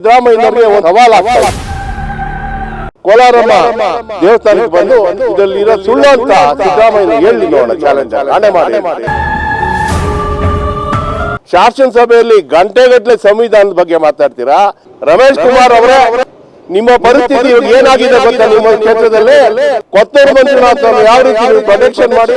ಸಿದ್ದರಾಮಯ್ಯನವರಿಗೆ ಒಂದು ಸವಾಲ್ ಆಗ್ತಾ ಕೋಲಾರಮ್ಮ ದೇವಸ್ಥಾನಕ್ಕೆ ಬಂದು ಇದರಲ್ಲಿರೋ ಸುಳ್ಳು ಅಂತ ಸಿದ್ದರಾಮಯ್ಯ ಹೇಳಿ ನೋಡೋಣ. ಚಾಲೆಂಜ್ ಆಣೆ ಮಾಡಿ ಶಾಸನಸಭೆಯಲ್ಲಿ ಗಂಟೆಗಟ್ಟಲೆ ಸಂವಿಧಾನದ ಬಗ್ಗೆ ಮಾತಾಡ್ತೀರಾ? ರಮೇಶ್ ಕುಮಾರ್ ಅವರೇ ನಿಮ್ಮ ಪರಿಸ್ಥಿತಿ ಏನಾಗಿದೆ ಗೊತ್ತಾ? ನಿಮ್ಮ ಕ್ಷೇತ್ರದಲ್ಲಿ ಕೊತ್ತೂರು ಮಂಜುನಾಥ್ ಯಾವ ರೀತಿ ಪ್ರೊಟೆಕ್ಷನ್ ಮಾಡಿ?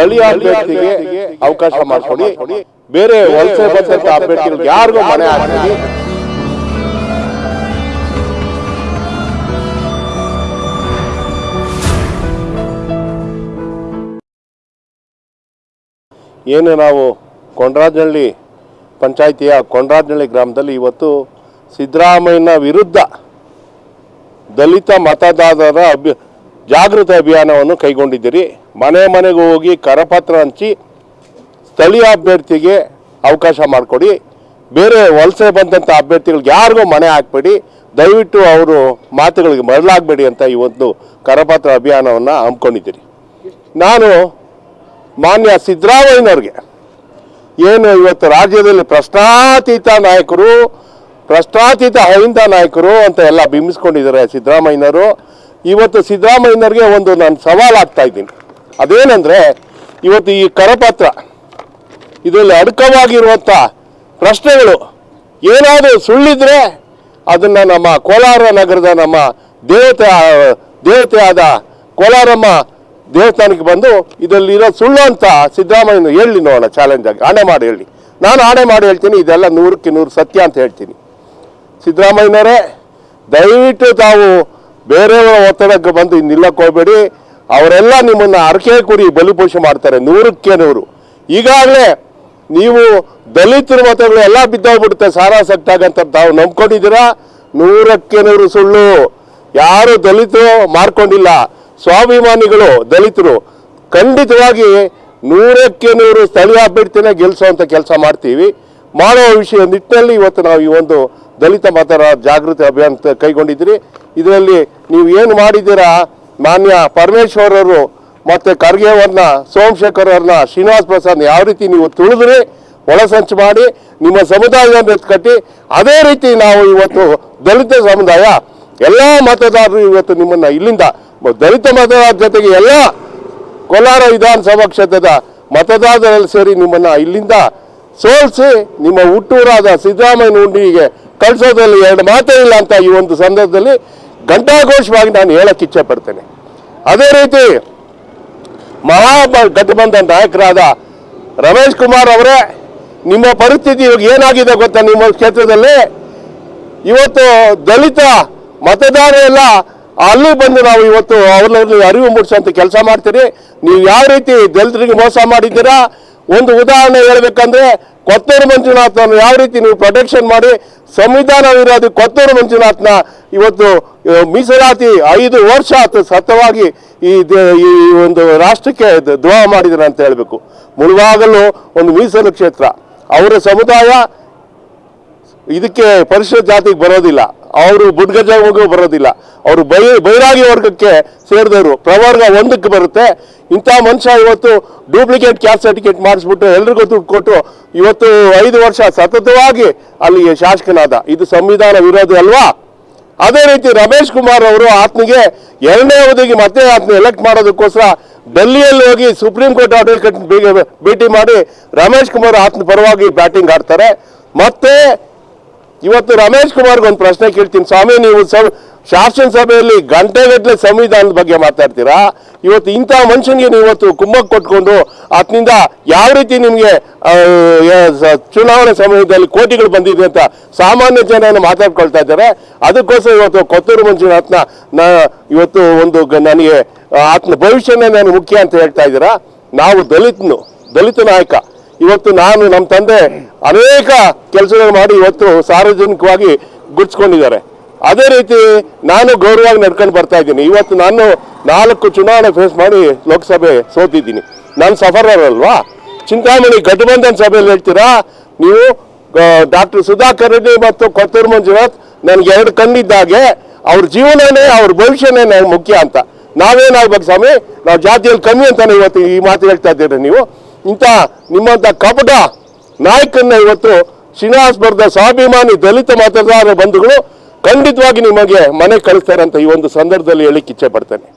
ಸ್ಥಳೀಯ ಅಭ್ಯರ್ಥಿಗೆ ಅವಕಾಶ ಮಾಡ್ಕೊಡಿ ಬೇರೆ ವಲಸೆ ಬಂದಂತ ಅಭ್ಯರ್ಥಿಗಳಿಗೆ ಯಾರಿಗೂ ಮನೆ ಹಾಕಿ ಏನು ನಾವು ಕೊಂಡ್ರಾಜನಹಳ್ಳಿ ಪಂಚಾಯಿತಿಯ ಕೊಂಡ್ರಾಜನಹಳ್ಳಿ ಗ್ರಾಮದಲ್ಲಿ ಇವತ್ತು ಸಿದ್ದರಾಮಯ್ಯನ ವಿರುದ್ಧ ದಲಿತ ಮತದಾರರ ಅಭ್ಯ ಜಾಗೃತಿ ಅಭಿಯಾನವನ್ನು ಕೈಗೊಂಡಿದ್ದೀರಿ. ಮನೆ ಮನೆಗೆ ಹೋಗಿ ಕರಪತ್ರ ಹಂಚಿ ಸ್ಥಳೀಯ ಅಭ್ಯರ್ಥಿಗೆ ಅವಕಾಶ ಮಾಡಿಕೊಡಿ. ಬೇರೆ ವಲಸೆ ಬಂದಂಥ ಅಭ್ಯರ್ಥಿಗಳಿಗೆ ಯಾರಿಗೂ ಮನೆ ಹಾಕ್ಬೇಡಿ. ದಯವಿಟ್ಟು ಅವರು ಮಾತುಗಳಿಗೆ ಮರಳಾಗಬೇಡಿ ಅಂತ ಈ ಒಂದು ಕರಪತ್ರ ಅಭಿಯಾನವನ್ನು ಹಮ್ಮಿಕೊಂಡಿದ್ದೀರಿ. ನಾನು ಮಾನ್ಯ ಸಿದ್ದರಾಮಯ್ಯನವ್ರಿಗೆ ಏನು ಇವತ್ತು ರಾಜ್ಯದಲ್ಲಿ ಪ್ರಶ್ನಾತೀತ ನಾಯಕರು ಪ್ರಶ್ನಾತೀತ ಅಹಿಂದ ನಾಯಕರು ಅಂತ ಎಲ್ಲ ಬಿಂಬಿಸ್ಕೊಂಡಿದ್ದಾರೆ ಸಿದ್ದರಾಮಯ್ಯನವರು. ಇವತ್ತು ಸಿದ್ದರಾಮಯ್ಯನವ್ರಿಗೆ ಒಂದು ನಾನು ಸವಾಲು ಆಗ್ತಾ ಇದ್ದೀನಿ. ಅದೇನೆಂದರೆ, ಇವತ್ತು ಈ ಕರಪತ್ರ, ಇದರಲ್ಲಿ ಅಡಕವಾಗಿರುವಂಥ ಪ್ರಶ್ನೆಗಳು, ಏನಾದರೂ ಸುಳ್ಳಿದ್ರೆ ಅದನ್ನು ನಮ್ಮ ಕೋಲಾರ ನಗರದ ನಮ್ಮ ದೇವತೆ ದೇವತೆ ಆದ ಕೋಲಾರಮ್ಮ ದೇವಸ್ಥಾನಕ್ಕೆ ಬಂದು ಇದರಲ್ಲಿರೋ ಸುಳ್ಳು ಅಂತ ಸಿದ್ದರಾಮಯ್ಯನ ಹೇಳಿ ನೋಡೋಣ ಚಾಲೆಂಜ್ ಆಗಿ. ಆಣೆ ಮಾಡಿ ಹೇಳಿ. ನಾನು ಆಣೆ ಮಾಡಿ ಹೇಳ್ತೀನಿ, ಇದೆಲ್ಲ ನೂರಕ್ಕೆ ನೂರು ಸತ್ಯ ಅಂತ ಹೇಳ್ತೀನಿ. ಸಿದ್ದರಾಮಯ್ಯನವರೇ, ದಯವಿಟ್ಟು ತಾವು ಬೇರೆಯವರ ಒತ್ತಡಕ್ಕೆ ಬಂದು ನಿಲ್ಲಕ್ಕೆ ಹೋಗಬೇಡಿ ಅವರೆಲ್ಲ ನಿಮ್ಮನ್ನು ಅರಕೆ ಕುರಿ ಬಲಿಪೋಷೆ ಮಾಡ್ತಾರೆ, ನೂರಕ್ಕೆ ನೂರು. ಈಗಾಗಲೇ ನೀವು ದಲಿತರ ಮತಗಳು ಎಲ್ಲ ಬಿದ್ದೋಗ್ಬಿಡುತ್ತೆ ಸಾರಾಸಕ್ತಾಗಂತ ತಾವು ನಂಬ್ಕೊಂಡಿದ್ದೀರಾ? ನೂರಕ್ಕೆ ನೂರು ಸುಳ್ಳು. ಯಾರು ದಲಿತರು ಮಾರ್ಕೊಂಡಿಲ್ಲ. ಸ್ವಾಭಿಮಾನಿಗಳು ದಲಿತರು. ಖಂಡಿತವಾಗಿ ನೂರಕ್ಕೆ ನೂರು ಸ್ಥಳೀಯ ಅಭ್ಯರ್ಥಿನ ಗೆಲ್ಲಿಸುವಂಥ ಕೆಲಸ ಮಾಡ್ತೀವಿ. ಮಾಡೋ ವಿಷಯ ನಿಟ್ಟಿನಲ್ಲಿ ಇವತ್ತು ನಾವು ಈ ಒಂದು ದಲಿತ ಮತರ ಜಾಗೃತಿ ಅಭಿಯಾನ ಕೈಗೊಂಡಿದ್ದೀರಿ. ಇದರಲ್ಲಿ ನೀವು ಏನು ಮಾಡಿದ್ದೀರಾ? ಮಾನ್ಯ ಪರಮೇಶ್ವರ್ ಅವರು ಮತ್ತು ಖರ್ಗೆ ಅವ್ರನ್ನ ಸೋಮಶೇಖರ್ ಅವ್ರನ್ನ ಶ್ರೀನಿವಾಸ್ ಪ್ರಸಾದ್ ಯಾವ ರೀತಿ ನೀವು ತುಳಿದ್ರಿ? ಒಳಸಂಚು ಮಾಡಿ, ನಿಮ್ಮ ಸಮುದಾಯವನ್ನು ಕಟ್ಟಿ ಅದೇ ರೀತಿ ನಾವು ಇವತ್ತು ದಲಿತ ಸಮುದಾಯ, ಎಲ್ಲ ಮತದಾರರು ಇವತ್ತು ನಿಮ್ಮನ್ನ ಇಲ್ಲಿಂದ, ದಲಿತ ಮತದಾರರ ಜೊತೆಗೆ ಎಲ್ಲ ಕೋಲಾರ ವಿಧಾನಸಭಾ ಕ್ಷೇತ್ರದ ಮತದಾರರಲ್ಲಿ ಸೇರಿ ನಿಮ್ಮನ್ನ ಇಲ್ಲಿಂದ ಸೋಲಿಸಿ, ನಿಮ್ಮ ಹುಟ್ಟೂರಾದ ಸಿದ್ದರಾಮಯ್ಯ ಹುಂಡಿಗೆ ಕಳಿಸೋದ್ರಲ್ಲಿ ಎರಡು ಮಾತೇ ಇಲ್ಲ ಅಂತ ಈ ಒಂದು ಸಂದರ್ಭದಲ್ಲಿ ಘಂಟಾಘೋಷವಾಗಿ ನಾನು ಹೇಳಕ್ಕೆ ಇಚ್ಛೆ ಪಡ್ತೇನೆ ಅದೇ ರೀತಿ ಮಹಾ ನಾಯಕರಾದ ರಮೇಶ್ ಕುಮಾರ್ ಅವರೇ, ನಿಮ್ಮ ಪರಿಸ್ಥಿತಿ ಇವಾಗ ಏನಾಗಿದೆ ಗೊತ್ತಾ ನಿಮ್ಮ ಕ್ಷೇತ್ರದಲ್ಲಿ? ಇವತ್ತು ದಲಿತ ಮತದಾರ ಎಲ್ಲ ಅಲ್ಲಿ ಬಂದು ನಾವು ಇವತ್ತು ಅವರಲ್ಲಿ ಅರಿವು ಮೂಡಿಸುವಂತ ಕೆಲಸ ಮಾಡ್ತೀರಿ. ನೀವು ಯಾವ ರೀತಿ ದಲಿತರಿಗೆ ಮೋಸ ಮಾಡಿದ್ದೀರಾ? ಒಂದು ಉದಾಹರಣೆ ಹೇಳ್ಬೇಕಂದ್ರೆ ಕೊತ್ತೂರು ಮಂಜುನಾಥ್ ಯಾವ ರೀತಿ ನೀವು ಪ್ರೊಟೆಕ್ಷನ್ ಮಾಡಿ ಸಂವಿಧಾನ ವಿರೋಧಿ ಕೊತ್ತೂರು ಮಂಜುನಾಥ್ನ ಇವತ್ತು ಮೀಸಲಾತಿ ಐದು ವರ್ಷ ಆತು ಸತತವಾಗಿ ಈ ಈ ಒಂದು ರಾಷ್ಟ್ರಕ್ಕೆ ದ್ರೋಹ ಮಾಡಿದ್ರು ಅಂತ ಹೇಳಬೇಕು. ಮುಳುವಾಗಲು ಒಂದು ಮೀಸಲು ಕ್ಷೇತ್ರ. ಅವರ ಸಮುದಾಯ ಇದಕ್ಕೆ ಪರಿಶಿಷ್ಟ ಜಾತಿಗೆ ಬರೋದಿಲ್ಲ. ಅವರು ಬುಡ್ಗಜಗೂ ಬರೋದಿಲ್ಲ. ಅವರು ಬೈ, ಬೈರಾಗಿ ವರ್ಗಕ್ಕೆ ಸೇರಿದವರು. ಪ್ರವರ್ಗ ಒಂದಕ್ಕೆ ಬರುತ್ತೆ. ಇಂಥ ಮನುಷ್ಯ ಇವತ್ತು ಡೂಪ್ಲಿಕೇಟ್ ಕ್ಯಾಸ್ಟ್ ಸರ್ಟಿಫಿಕೇಟ್ ಮಾಡಿಸ್ಬಿಟ್ಟು ಎಲ್ರಿಗೂ ದುಡ್ಡು ಕೊಟ್ಟು ಇವತ್ತು ಐದು ವರ್ಷ ಸತತವಾಗಿ ಅಲ್ಲಿ ಶಾಸಕನಾದ, ಇದು ಸಂವಿಧಾನ ವಿರೋಧಿ ಅಲ್ವಾ? ಅದೇ ರೀತಿ ರಮೇಶ್ ಕುಮಾರ್ ಅವರು ಆತನಿಗೆ ಎರಡನೇ ಅವಧಿಗೆ ಮತ್ತೆ ಆತನ ಎಲೆಕ್ಟ್ ಮಾಡೋದಕ್ಕೋಸ್ಕರ ಡೆಲ್ಲಿಯಲ್ಲಿ ಹೋಗಿ ಸುಪ್ರೀಂ ಕೋರ್ಟ್ ಅಡ್ವೊಕೇಟ್ ಭೇಟಿ ಮಾಡಿ ರಮೇಶ್ ಕುಮಾರ್ ಆತನ ಪರವಾಗಿ ಬ್ಯಾಟಿಂಗ್ ಆಡ್ತಾರೆ. ಮತ್ತೆ ಇವತ್ತು ರಮೇಶ್ ಕುಮಾರ್ಗೆ ಒಂದು ಪ್ರಶ್ನೆ ಕೇಳ್ತೀನಿ. ಸ್ವಾಮಿ, ನೀವು ಶಾಸನ ಸಭೆಯಲ್ಲಿ ಗಂಟೆಗಟ್ಟಲೆ ಸಂವಿಧಾನದ ಬಗ್ಗೆ ಮಾತಾಡ್ತೀರಾ? ಇವತ್ತು ಇಂಥ ಮನುಷ್ಯನಿಗೆ ನೀವು ಇವತ್ತು ಕೊಟ್ಕೊಂಡು ಆತನಿಂದ ಯಾವ ರೀತಿ ನಿಮಗೆ ಚುನಾವಣೆ ಸಮಯದಲ್ಲಿ ಕೋಟಿಗಳು ಬಂದಿದೆ ಅಂತ ಸಾಮಾನ್ಯ ಜನ ಮಾತಾಡ್ಕೊಳ್ತಾ ಇದ್ದಾರೆ. ಅದಕ್ಕೋಸ್ಕರ ಇವತ್ತು ಕೊತ್ತೂರು ಮಂಜುನಾಥ್ನ ನಾ, ಇವತ್ತು ಒಂದು ನನಗೆ ಆತನ ಭವಿಷ್ಯನೇ ನಾನು ಮುಖ್ಯ ಅಂತ ಹೇಳ್ತಾ ಇದ್ದೀರಾ? ನಾವು ದಲಿತನು, ದಲಿತ ನಾಯಕ. ಇವತ್ತು ನಾನು ನಮ್ಮ ತಂದೆ ಅನೇಕ ಕೆಲಸಗಳು ಮಾಡಿ ಇವತ್ತು ಸಾರ್ವಜನಿಕವಾಗಿ ಗುಡ್ಸ್ಕೊಂಡಿದ್ದಾರೆ ಅದೇ ರೀತಿ ನಾನು ಗೌರವವಾಗಿ ನಡ್ಕೊಂಡು ಬರ್ತಾ ಇದ್ದೀನಿ. ಇವತ್ತು ನಾನು ನಾಲ್ಕು ಚುನಾವಣೆ ಫೇಸ್ ಮಾಡಿ ಲೋಕಸಭೆ ಸೋತಿದ್ದೀನಿ. ನಾನು ಸಫರರ್ ಅಲ್ವಾ ಚಿಂತಾಮಣಿ ಗಠಬಂಧನ್ ಸಭೆಯಲ್ಲಿ ಹೇಳ್ತೀರಾ? ನೀವು ಡಾಕ್ಟರ್ ಸುಧಾಕರ್ ರೆಡ್ಡಿ ಮತ್ತು ಕೊತ್ತೂರು ಮಂಜುನಾಥ್ ನನಗೆ ಎರಡು ಕಣ್ಣಿದ್ದಾಗೆ, ಅವ್ರ ಜೀವನನೇ, ಅವ್ರ ಭವಿಷ್ಯನೇ ಮುಖ್ಯ ಅಂತ. ನಾವೇನಾಗ್ಬೇಕು ಸ್ವಾಮಿ? ನಾವು ಜಾತಿಯಲ್ಲಿ ಕಮ್ಮಿ ಅಂತಾನೆ ಇವತ್ತು ಈ ಮಾತು ಹೇಳ್ತಾ ಇದ್ದೀರಿ ನೀವು. ಇಂಥ ನಿಮ್ಮಂಥ ಕಪಟ ನಾಯಕನ್ನ ಇವತ್ತು ಶ್ರೀನಿವಾಸ್ ಬರ್ದ ಸ್ವಾಭಿಮಾನಿ ದಲಿತ ಮತದಾರ ಬಂಧುಗಳು ಖಂಡಿತವಾಗಿ ನಿಮಗೆ ಮನೆ ಕಳಿಸ್ತಾರೆ ಅಂತ ಈ ಒಂದು ಸಂದರ್ಭದಲ್ಲಿ ಹೇಳಿಕ್ಕೆ ಇಚ್ಛೆ ಪಡ್ತೇನೆ.